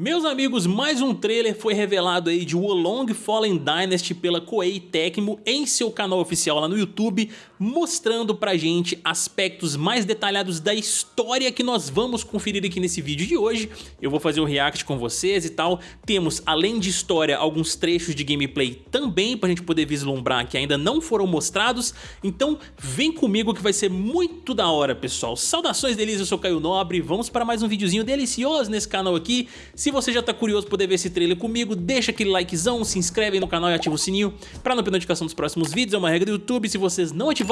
Meus amigos, mais um trailer foi revelado aí de Wolong Fallen Dynasty pela Koei Tecmo em seu canal oficial lá no YouTube, mostrando pra gente aspectos mais detalhados da história que nós vamos conferir aqui nesse vídeo de hoje. Eu vou fazer um react com vocês e tal. Temos, além de história, alguns trechos de gameplay também pra gente poder vislumbrar que ainda não foram mostrados. Então vem comigo que vai ser muito da hora, pessoal. Saudações deles, eu sou Caio Nobre, vamos para mais um videozinho delicioso nesse canal aqui. Se você já tá curioso poder ver esse trailer comigo, deixa aquele likezão, se inscreve no canal e ativa o sininho para não perder notificação dos próximos vídeos, é uma regra do YouTube, se vocês não ativarem,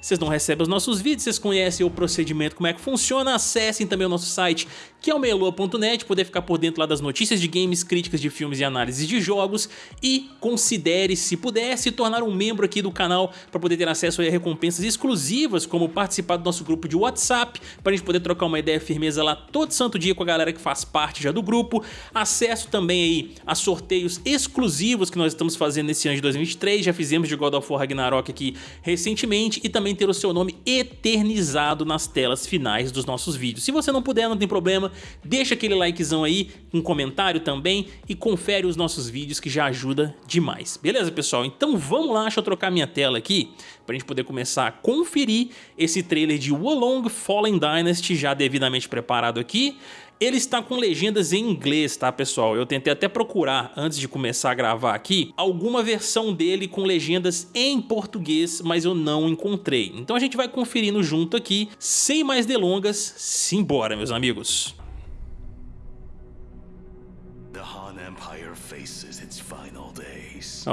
vocês não recebem os nossos vídeos, vocês conhecem o procedimento, como é que funciona, acessem também o nosso site, que é o meloa.net, poder ficar por dentro lá das notícias de games, críticas de filmes e análises de jogos, e considere, se puder, se tornar um membro aqui do canal para poder ter acesso a recompensas exclusivas, como participar do nosso grupo de WhatsApp, para a gente poder trocar uma ideia firmeza lá todo santo dia com a galera que faz parte já do grupo, acesso também aí a sorteios exclusivos que nós estamos fazendo nesse ano de 2023, já fizemos de God of War Ragnarok aqui recentemente e também ter o seu nome eternizado nas telas finais dos nossos vídeos. Se você não puder, não tem problema, deixa aquele likezão aí, um comentário também e confere os nossos vídeos que já ajuda demais. Beleza, pessoal? Então vamos lá, deixa eu trocar minha tela aqui para a gente poder começar a conferir esse trailer de Wolong Fallen Dynasty já devidamente preparado aqui. Ele está com legendas em inglês, tá pessoal? Eu tentei até procurar, antes de começar a gravar aqui, alguma versão dele com legendas em português, mas eu não encontrei. Então a gente vai conferindo junto aqui, sem mais delongas, simbora meus amigos.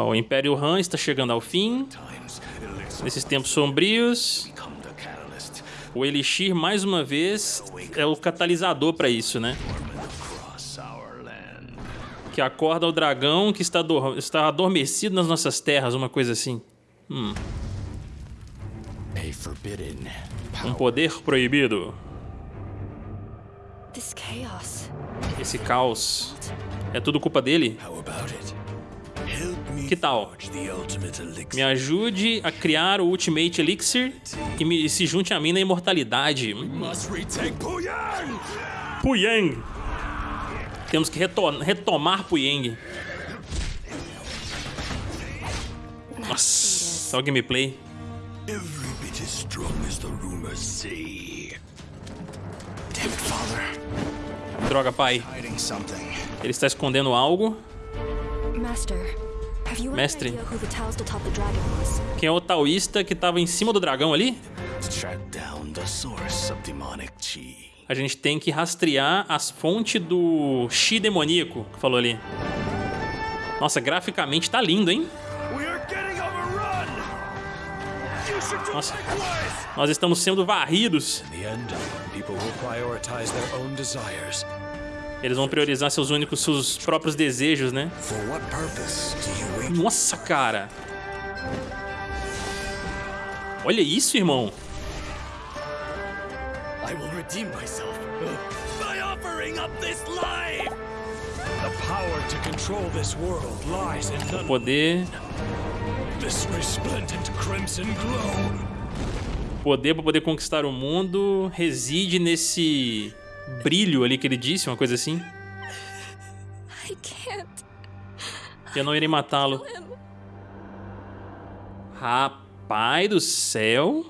O Império Han está chegando ao fim. Nesses tempos sombrios, o Elixir, mais uma vez, é o catalisador para isso, né? Que acorda o dragão que está, está adormecido nas nossas terras, uma coisa assim. Hum. Um poder proibido. Esse caos. É tudo culpa dele? Que tal? Me ajude a criar o Ultimate Elixir e, me, se junte a mim na imortalidade. Puyang! Temos que retomar Puyang. Nossa, só o gameplay. Droga, pai. Ele está escondendo algo. Mestre, quem é o taoísta que estava em cima do dragão ali? A gente tem que rastrear as fontes do chi demoníaco que falou ali. Nossa, graficamente tá lindo, hein? Nossa, nós estamos sendo varridos. Eles vão priorizar seus únicos, seus próprios desejos, né? Nossa, cara. Olha isso, irmão. I will redeem myself by offering up this life. The power to control this world lies in. O poder. Poder para poder conquistar o mundo reside nesse brilho ali que ele disse, uma coisa assim. Eu não irei matá-lo. Rapaz do céu.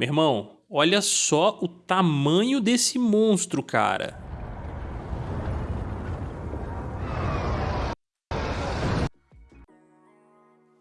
Meu irmão, olha só o tamanho desse monstro, cara.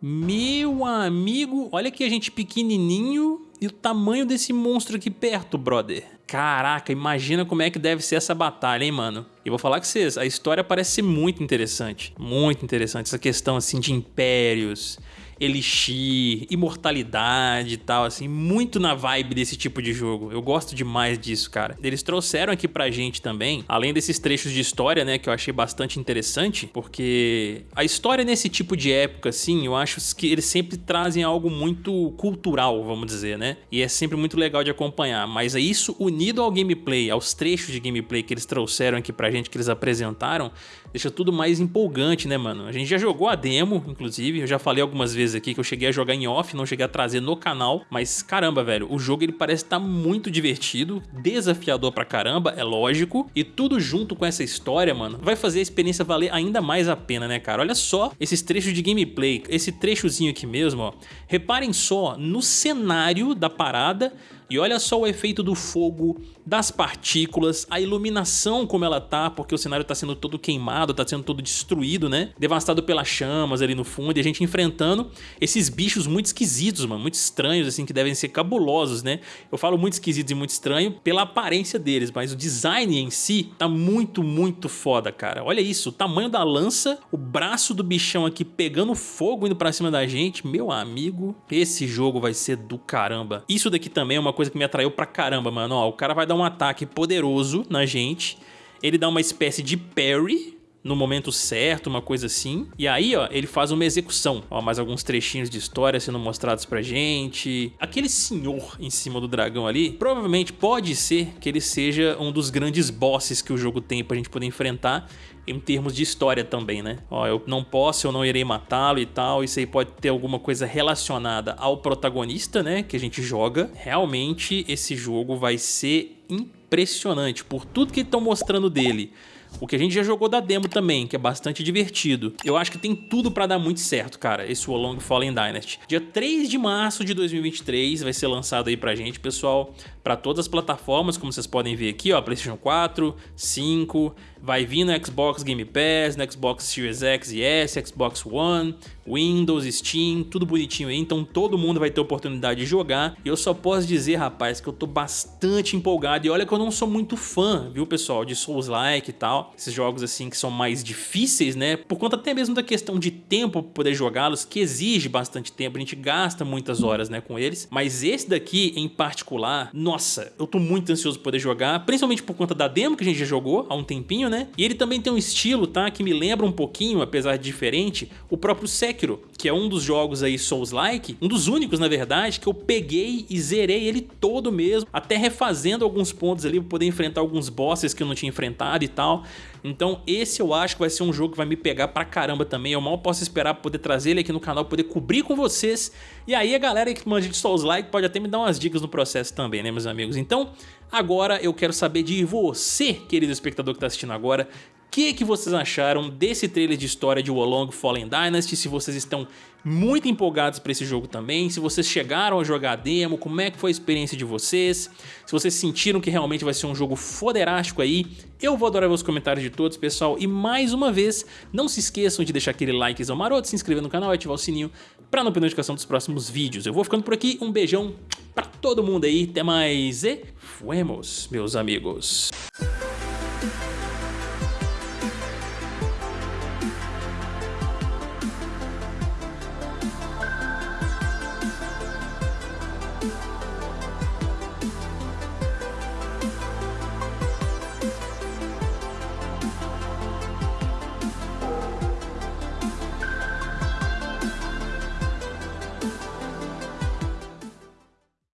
Meu amigo, olha aqui a gente pequenininho e o tamanho desse monstro aqui perto, brother. Caraca, imagina como é que deve ser essa batalha, hein, mano? E vou falar com vocês, a história parece ser muito interessante. Muito interessante, essa questão, assim, de impérios, elixir, imortalidade e tal, assim, muito na vibe desse tipo de jogo. Eu gosto demais disso, cara. Eles trouxeram aqui pra gente também, além desses trechos de história, né, que eu achei bastante interessante, porque a história nesse tipo de época, assim, eu acho que eles sempre trazem algo muito cultural, vamos dizer, né? E é sempre muito legal de acompanhar, mas é isso unido ao gameplay, aos trechos de gameplay que eles trouxeram aqui pra gente, que eles apresentaram, deixa tudo mais empolgante, né, mano? A gente já jogou a demo, inclusive, eu já falei algumas vezes aqui que eu cheguei a jogar em off, não cheguei a trazer no canal, mas caramba, velho, o jogo ele parece estar tá muito divertido, desafiador pra caramba, é lógico, e tudo junto com essa história, mano, vai fazer a experiência valer ainda mais a pena, né, cara? Olha só esses trechos de gameplay, esse trechozinho aqui mesmo, ó. Reparem só no cenário da parada e olha só o efeito do fogo, das partículas, a iluminação como ela tá, porque o cenário tá sendo todo queimado, tá sendo todo destruído, né? Devastado pelas chamas ali no fundo e a gente enfrentando esses bichos muito esquisitos, mano, muito estranhos, assim, que devem ser cabulosos, né? Eu falo muito esquisitos e muito estranho pela aparência deles, mas o design em si tá muito, muito foda, cara. Olha isso, o tamanho da lança, o braço do bichão aqui pegando fogo indo pra cima da gente, meu amigo, esse jogo vai ser do caramba. Isso daqui também é uma coisa que me atraiu pra caramba, mano. Ó, o cara vai dar um ataque poderoso na gente, ele dá uma espécie de parry, no momento certo, uma coisa assim. E aí, ó, ele faz uma execução. Ó, mais alguns trechinhos de história sendo mostrados pra gente. Aquele senhor em cima do dragão ali, provavelmente pode ser que ele seja um dos grandes bosses que o jogo tem pra gente poder enfrentar em termos de história também, né? Ó, eu não posso, eu não irei matá-lo e tal, isso aí pode ter alguma coisa relacionada ao protagonista, né, que a gente joga. Realmente esse jogo vai ser impressionante por tudo que estão mostrando dele o que a gente já jogou da demo também, que é bastante divertido. Eu acho que tem tudo pra dar muito certo, cara, esse Wolong Fallen Dynasty. Dia 3 de março de 2023 vai ser lançado aí pra gente, pessoal, para todas as plataformas, como vocês podem ver aqui, ó, PlayStation 4, 5, vai vir no Xbox Game Pass, no Xbox Series X e S, Xbox One, Windows, Steam, tudo bonitinho aí, então todo mundo vai ter oportunidade de jogar. E eu só posso dizer, rapaz, que eu tô bastante empolgado. E olha que eu não sou muito fã, viu, pessoal, de Souls-like e tal. Esses jogos assim que são mais difíceis, né? Por conta até mesmo da questão de tempo pra poder jogá-los, que exige bastante tempo, a gente gasta muitas horas, né, com eles. Mas esse daqui, em particular, nossa, eu tô muito ansioso pra poder jogar, principalmente por conta da demo que a gente já jogou há um tempinho, né? E ele também tem um estilo, tá, que me lembra um pouquinho, apesar de diferente, o próprio Sekiro que é um dos jogos aí Souls-like, um dos únicos na verdade que eu peguei e zerei ele todo mesmo, até refazendo alguns pontos ali para poder enfrentar alguns bosses que eu não tinha enfrentado e tal. Então esse eu acho que vai ser um jogo que vai me pegar pra caramba também, eu mal posso esperar pra poder trazer ele aqui no canal, poder cobrir com vocês. E aí a galera que manja de Souls-like pode até me dar umas dicas no processo também, né meus amigos? Então agora eu quero saber de você, querido espectador que tá assistindo agora, que, que vocês acharam desse trailer de história de Wolong Fallen Dynasty, se vocês estão muito empolgados para esse jogo também, se vocês chegaram a jogar a demo, como é que foi a experiência de vocês, se vocês sentiram que realmente vai ser um jogo foderástico aí, eu vou adorar ver os comentários de todos, pessoal, e mais uma vez, não se esqueçam de deixar aquele likezão maroto, se inscrever no canal e ativar o sininho para não perder notificação dos próximos vídeos. Eu vou ficando por aqui, um beijão para todo mundo aí. Até mais e fuemos, meus amigos.